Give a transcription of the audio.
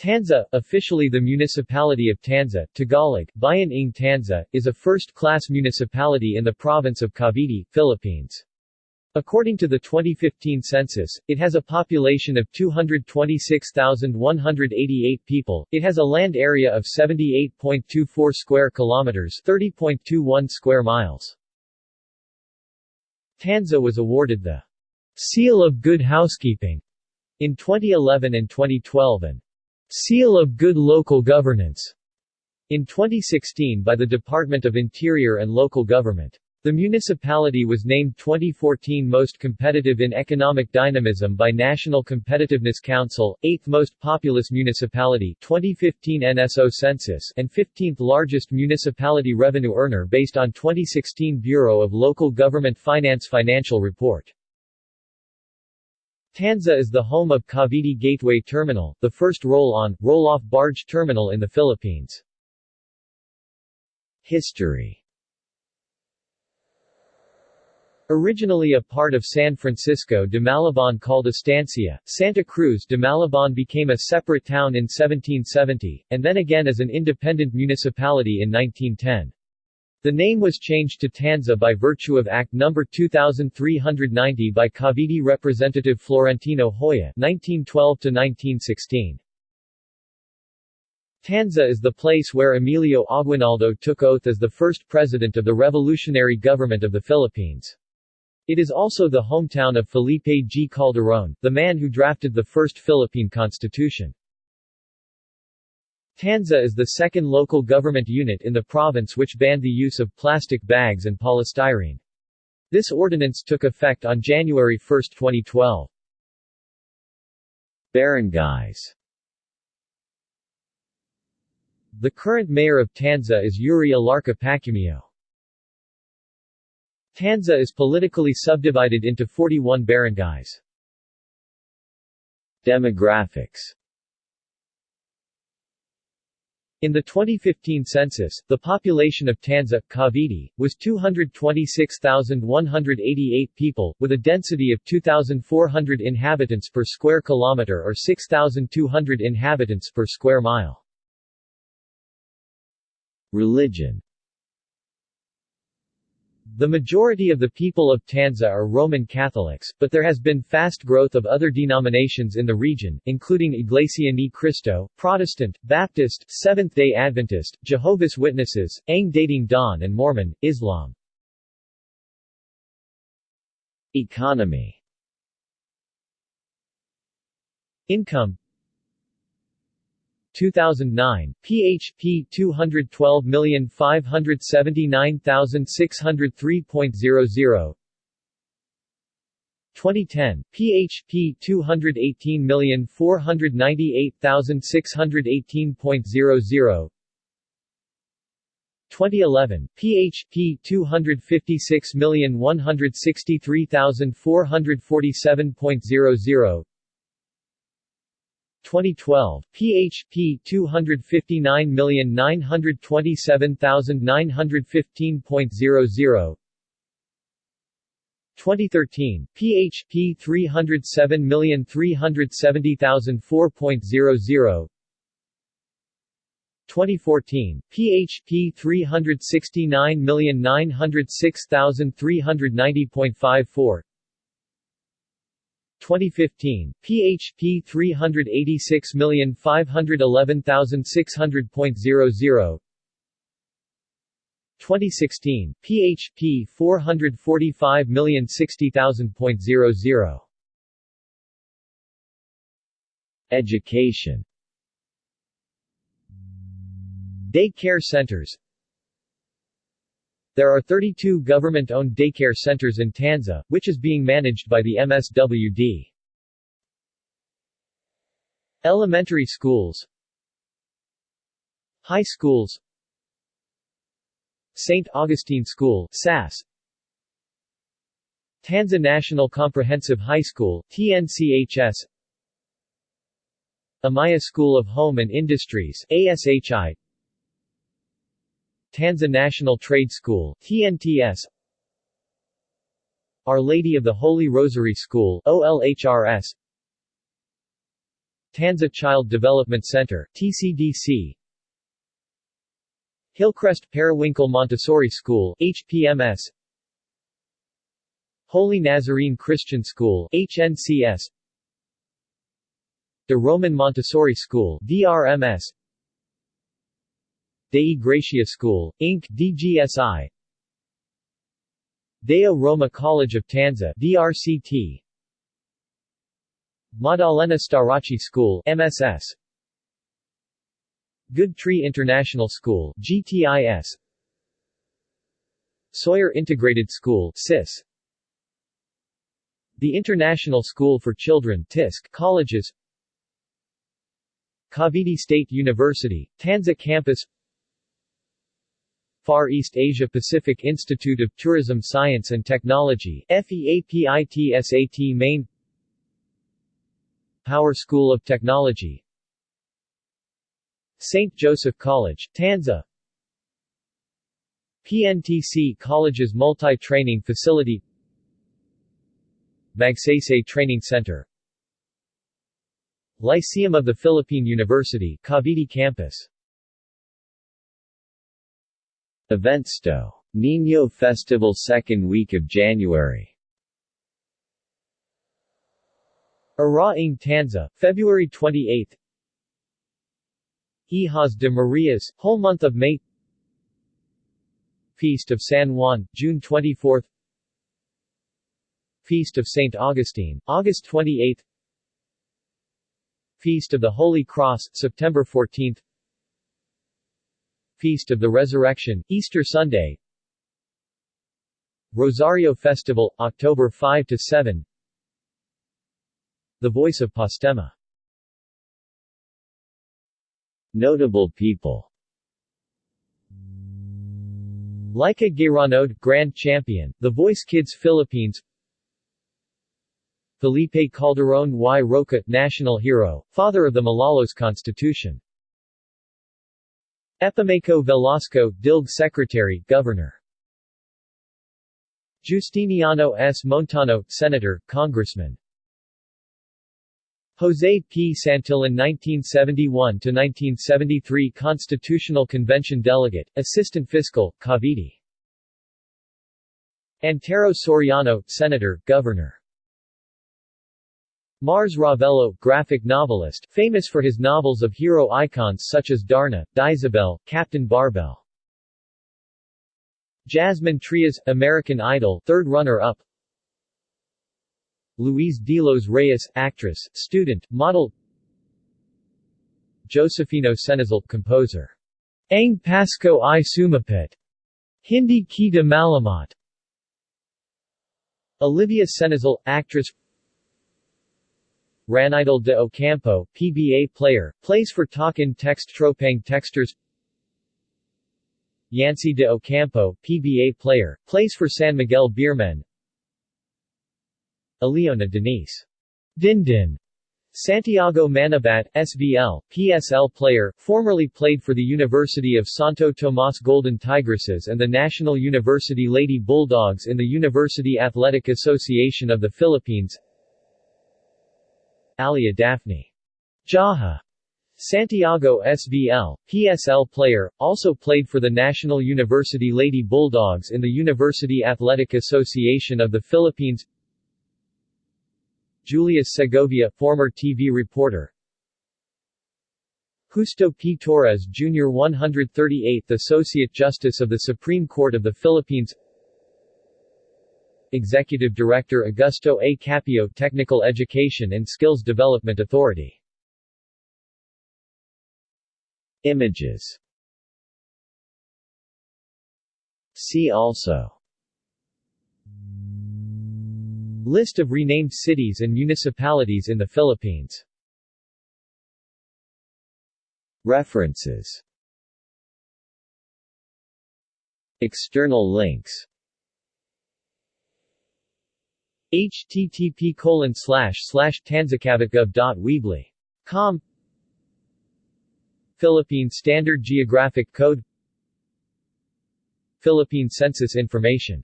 Tanza, officially the municipality of Tanza, Tagalog, Bayan ng Tanza, is a first-class municipality in the province of Cavite, Philippines. According to the 2015 census, it has a population of 226,188 people. It has a land area of 78.24 square kilometers, 30.21 square miles. Tanza was awarded the Seal of Good Housekeeping in 2011 and 2012 and Seal of Good Local Governance in 2016 by the Department of Interior and Local Government. The municipality was named 2014 Most Competitive in Economic Dynamism by National Competitiveness Council, 8th Most Populous Municipality 2015 NSO Census and 15th Largest Municipality Revenue Earner based on 2016 Bureau of Local Government Finance Financial Report. Tanza is the home of Cavite Gateway Terminal, the first roll-on, roll-off barge terminal in the Philippines. History Originally a part of San Francisco de Malabon called Estancia, Santa Cruz de Malabon became a separate town in 1770, and then again as an independent municipality in 1910. The name was changed to Tanza by virtue of Act No. 2390 by Cavite Representative Florentino Hoya 1912-1916. Tanza is the place where Emilio Aguinaldo took oath as the first president of the revolutionary government of the Philippines. It is also the hometown of Felipe G. Calderon, the man who drafted the first Philippine constitution. Tanza is the second local government unit in the province which banned the use of plastic bags and polystyrene. This ordinance took effect on January 1, 2012. Barangays The current mayor of Tanza is Yuri Alarca Pacumio. Tanza is politically subdivided into 41 barangays. Demographics in the 2015 census, the population of Tanza, Cavite, was 226,188 people, with a density of 2,400 inhabitants per square kilometer or 6,200 inhabitants per square mile. Religion the majority of the people of Tanza are Roman Catholics, but there has been fast growth of other denominations in the region, including Iglesia Ni Cristo, Protestant, Baptist, Seventh-day Adventist, Jehovah's Witnesses, Ang Dating Daan and Mormon, Islam. Economy Income 2009, PHP 212579603.00 2010, PHP 218498618.00 2011, PHP 256163447.00 2012, PHP 259927915.00 2013, PHP 3073704.00 2014, PHP 369906390.54 2015, PHP 386511600.00 2016, PHP 445060000 Education. Daycare centers there are 32 government-owned daycare centers in Tanza, which is being managed by the MSWD. Elementary schools High schools St. Augustine School SAS Tanza National Comprehensive High School TNCHS Amaya School of Home and Industries ASHI Tanza National Trade School TNTS Our Lady of the Holy Rosary School OLHRS Tanza Child Development Center TCDC Hillcrest Periwinkle Montessori School HPMS Holy Nazarene Christian School HNCS De Roman Montessori School DRMS Dei Gratia School, Inc. DGSI Deo Roma College of Tanza DRCT Maddalena Starachi School MSS Good Tree International School GTIS Sawyer Integrated School SIS The International School for Children TISC Colleges. Cavite State University, Tanza Campus Far East Asia Pacific Institute of Tourism Science and Technology FEAPITSAT Main Power School of Technology. St. Joseph College, Tanza. PNTC College's Multi-Training Facility. Magsaysay Training Center. Lyceum of the Philippine University, Cavite Campus Eventsto. Niño Festival second week of January. Araing Tanza, February 28 Hijas de Marias, whole month of May. Feast of San Juan, June 24 Feast of St. Augustine, August 28 Feast of the Holy Cross, September 14 Feast of the Resurrection, Easter Sunday. Rosario Festival, October 5–7 The Voice of Postema. Notable people. Lyca Gairanod, Grand Champion, The Voice Kids Philippines. Felipe Calderon y. Roca, National Hero, father of the Malolos Constitution Epimaco Velasco, DILG Secretary, Governor Justiniano S. Montano, Senator, Congressman Jose P. Santillan 1971–1973 Constitutional Convention Delegate, Assistant Fiscal, Cavite Antero Soriano, Senator, Governor Mars Ravelo, graphic novelist, famous for his novels of hero icons such as Darna, Dyesebel, Captain Barbell. Jasmine Trias, American Idol, third runner-up Louise Delos Reyes, actress, student, model Josefino Cenizal, composer. Ang Pasko ay Sumapit. Hindi Ki de Malamat. Olivia Cenizal, actress Ranidel de Ocampo, PBA player, plays for Talk 'N Text Tropang Texters Yancy de Ocampo, PBA player, plays for San Miguel Beermen. Eleona Denise. Dindin Santiago Manabat, SVL, PSL player, formerly played for the University of Santo Tomas Golden Tigresses and the National University Lady Bulldogs in the University Athletic Association of the Philippines Alyja Daphne Jaja Santiago SVL, PSL player, also played for the National University Lady Bulldogs in the University Athletic Association of the Philippines Julius Segovia, former TV reporter Justo P. Torres Jr. 138th Associate Justice of the Supreme Court of the Philippines Executive Director Augusto A. Capio Technical Education and Skills Development Authority. Images. See also. List of renamed cities and municipalities in the Philippines. References. External links http colon tanzacavitgov.weebly.com Philippine Standard Geographic Code Philippine Census Information